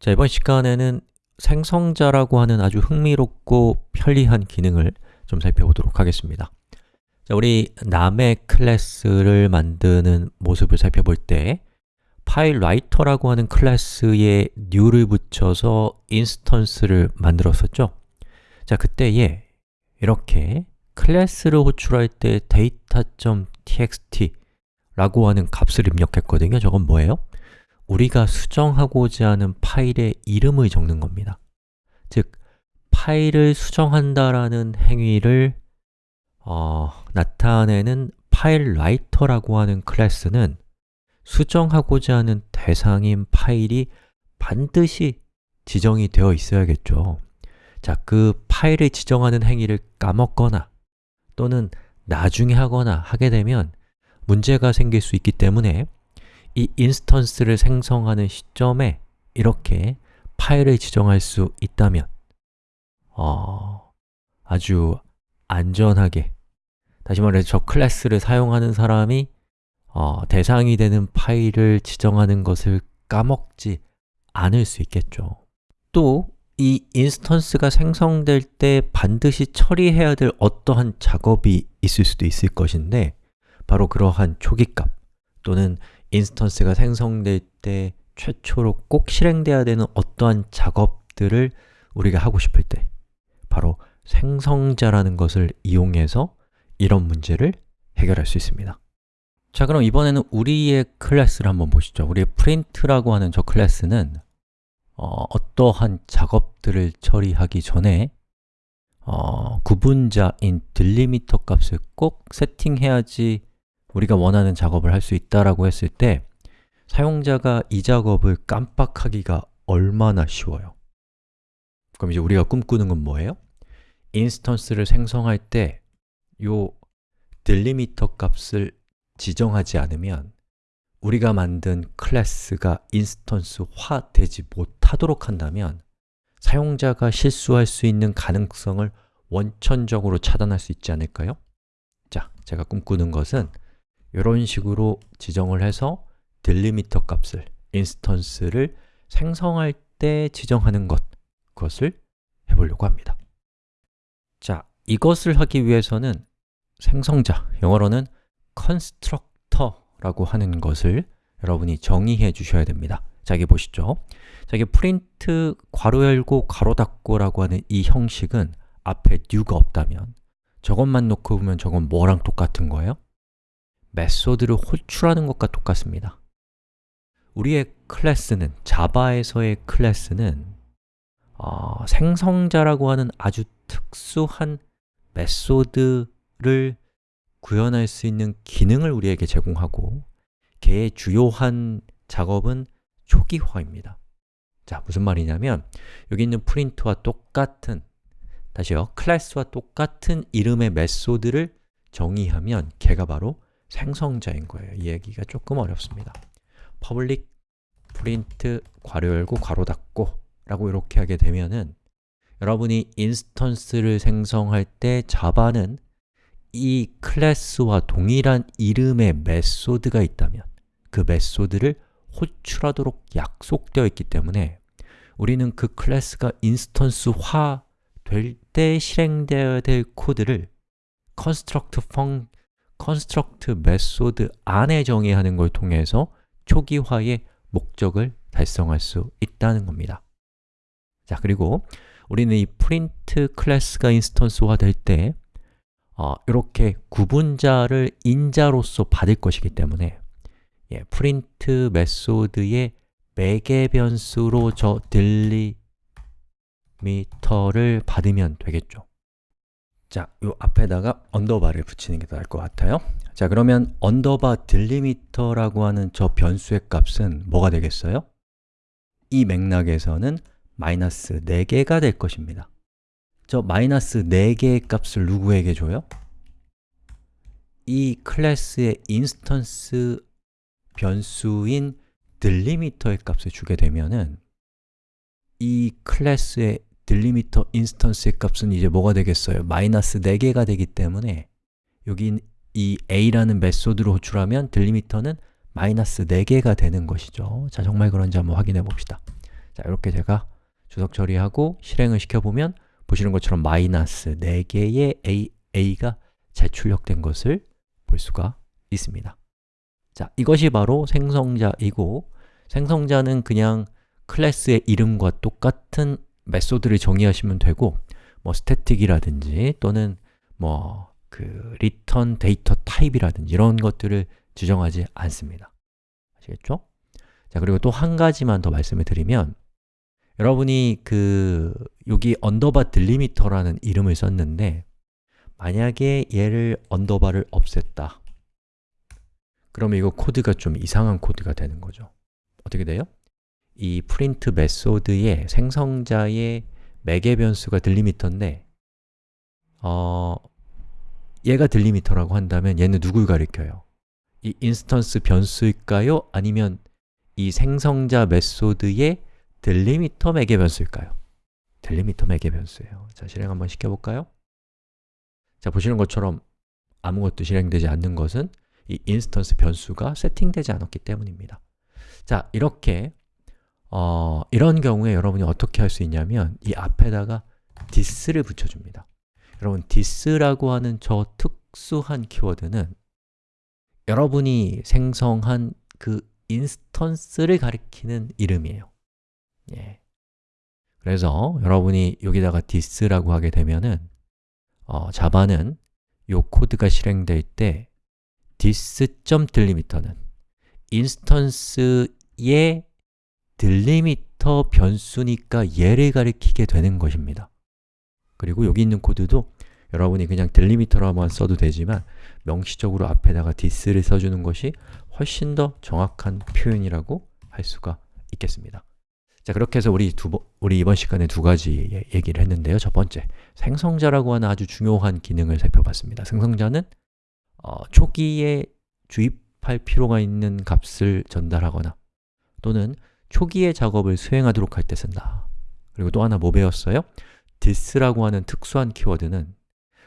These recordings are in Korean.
자, 이번 시간에는 생성자라고 하는 아주 흥미롭고 편리한 기능을 좀 살펴보도록 하겠습니다. 자, 우리 남의 클래스를 만드는 모습을 살펴볼 때 FileWriter라고 하는 클래스에 new를 붙여서 instance를 만들었었죠. 자, 그때에 이렇게 클래스를 호출할 때 data.txt 라고 하는 값을 입력했거든요. 저건 뭐예요? 우리가 수정하고자 하는 파일의 이름을 적는 겁니다. 즉, 파일을 수정한다라는 행위를 어, 나타내는 FileWriter라고 하는 클래스는 수정하고자 하는 대상인 파일이 반드시 지정이 되어 있어야겠죠. 자, 그 파일을 지정하는 행위를 까먹거나 또는 나중에 하거나 하게 되면 문제가 생길 수 있기 때문에 이 instance를 생성하는 시점에 이렇게 파일을 지정할 수 있다면 어, 아주 안전하게 다시 말해서 저 클래스를 사용하는 사람이 어, 대상이 되는 파일을 지정하는 것을 까먹지 않을 수 있겠죠. 또 이 instance가 생성될 때 반드시 처리해야 될 어떠한 작업이 있을 수도 있을 것인데 바로 그러한 초기값 또는 instance가 생성될 때 최초로 꼭 실행돼야 되는 어떠한 작업들을 우리가 하고 싶을 때 바로 생성자라는 것을 이용해서 이런 문제를 해결할 수 있습니다. 자 그럼 이번에는 우리의 클래스를 한번 보시죠. 우리의 print라고 하는 저 클래스는 어, 어떠한 작업들을 처리하기 전에 어, 구분자인 delimiter 값을 꼭 세팅해야지 우리가 원하는 작업을 할 수 있다라고 했을 때 사용자가 이 작업을 깜빡하기가 얼마나 쉬워요 그럼 이제 우리가 꿈꾸는 건 뭐예요? instance를 생성할 때 요 delimiter 값을 지정하지 않으면 우리가 만든 클래스가 instance화 되지 못하도록 한다면 사용자가 실수할 수 있는 가능성을 원천적으로 차단할 수 있지 않을까요? 자, 제가 꿈꾸는 것은 이런 식으로 지정을 해서 딜리미터 값을, 인스턴스를 생성할 때 지정하는 것, 그것을 해보려고 합니다. 자, 이것을 하기 위해서는 생성자, 영어로는 constructor라고 하는 것을 여러분이 정의해 주셔야 됩니다. 자, 여기 보시죠. 자, 이게 print 괄호 열고 괄호 닫고라고 하는 이 형식은 앞에 new가 없다면 저것만 놓고 보면 저건 뭐랑 똑같은 거예요? 메소드를 호출하는 것과 똑같습니다. 우리의 클래스는, 자바에서의 클래스는 어, 생성자라고 하는 아주 특수한 메소드를 구현할 수 있는 기능을 우리에게 제공하고 걔의 주요한 작업은 초기화입니다. 자, 무슨 말이냐면 여기 있는 프린트와 똑같은 다시요, 클래스와 똑같은 이름의 메소드를 정의하면 걔가 바로 생성자인 거예요. 이 얘기가 조금 어렵습니다. Public print 괄호 열고 괄호 닫고 라고 이렇게 하게 되면은 여러분이 instance를 생성할 때 Java는 이 클래스와 동일한 이름의 method가 있다면 그 method를 호출하도록 약속되어 있기 때문에 우리는 그 클래스가 instance화 될 때 실행되어야 될 코드를 construct 펑 construct method 안에 정의하는 걸 통해서 초기화의 목적을 달성할 수 있다는 겁니다. 자, 그리고 우리는 이 print 클래스가 instance화 될때 어, 이렇게 구분자를 인자로서 받을 것이기 때문에 예, print method의 매개 변수로 저 delimiter를 받으면 되겠죠 자, 요 앞에다가 underbar를 붙이는 게 나을 것 같아요 자, 그러면 underbar delimiter라고 하는 저 변수의 값은 뭐가 되겠어요? 이 맥락에서는 마이너스 4개가 될 것입니다 저 마이너스 4개의 값을 누구에게 줘요? 이 클래스의 instance 변수인 delimiter의 값을 주게 되면은 이 클래스의 delimiter instance의 값은 이제 뭐가 되겠어요? 마이너스 4개가 되기 때문에 여기 이 a라는 메소드로 호출하면 딜리미터는 마이너스 4개가 되는 것이죠. 자, 정말 그런지 한번 확인해 봅시다. 자, 이렇게 제가 주석 처리하고 실행을 시켜보면 보시는 것처럼 마이너스 4개의 a, a가 재출력된 것을 볼 수가 있습니다. 자, 이것이 바로 생성자이고 생성자는 그냥 클래스의 이름과 똑같은 메소드를 정의하시면 되고 뭐 static이라든지 또는 뭐그 return data type이라든지 이런 것들을 지정하지 않습니다 아시겠죠? 자, 그리고 또 한 가지만 더 말씀을 드리면 여러분이 그 여기 underbar delimiter라는 이름을 썼는데 만약에 얘를 underbar를 없앴다 그러면 이거 코드가 좀 이상한 코드가 되는 거죠 어떻게 돼요? 이 print method의 생성자의 매개 변수가 delimiter인데 어, 얘가 delimiter라고 한다면 얘는 누굴 가리켜요? 이 instance 변수일까요? 아니면 이 생성자 method의 delimiter 매개 변수일까요? delimiter 매개 변수예요 자, 실행 한번 시켜볼까요? 자, 보시는 것처럼 아무것도 실행되지 않는 것은 이 instance 변수가 세팅되지 않았기 때문입니다 자, 이렇게 어, 이런 경우에 여러분이 어떻게 할 수 있냐면 이 앞에다가 this를 붙여줍니다 여러분, this라고 하는 저 특수한 키워드는 여러분이 생성한 그 instance를 가리키는 이름이에요 예. 그래서 여러분이 여기다가 this라고 하게 되면은 어, Java는 이 코드가 실행될 때 this.delimiter는 instance의 delimiter 변수니까 얘를 가리키게 되는 것입니다. 그리고 여기 있는 코드도 여러분이 그냥 delimiter로만 써도 되지만 명시적으로 앞에다가 this를 써주는 것이 훨씬 더 정확한 표현이라고 할 수가 있겠습니다. 자, 그렇게 해서 우리, 두, 우리 이번 시간에 두 가지 얘기를 했는데요. 첫 번째, 생성자라고 하는 아주 중요한 기능을 살펴봤습니다. 생성자는 어, 초기에 주입할 필요가 있는 값을 전달하거나 또는 초기의 작업을 수행하도록 할 때 쓴다. 그리고 또 하나 뭐 배웠어요? this라고 하는 특수한 키워드는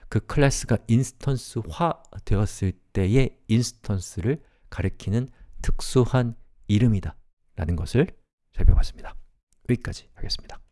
그 클래스가 instance화 되었을 때의 instance를 가리키는 특수한 이름이다 라는 것을 살펴봤습니다. 여기까지 하겠습니다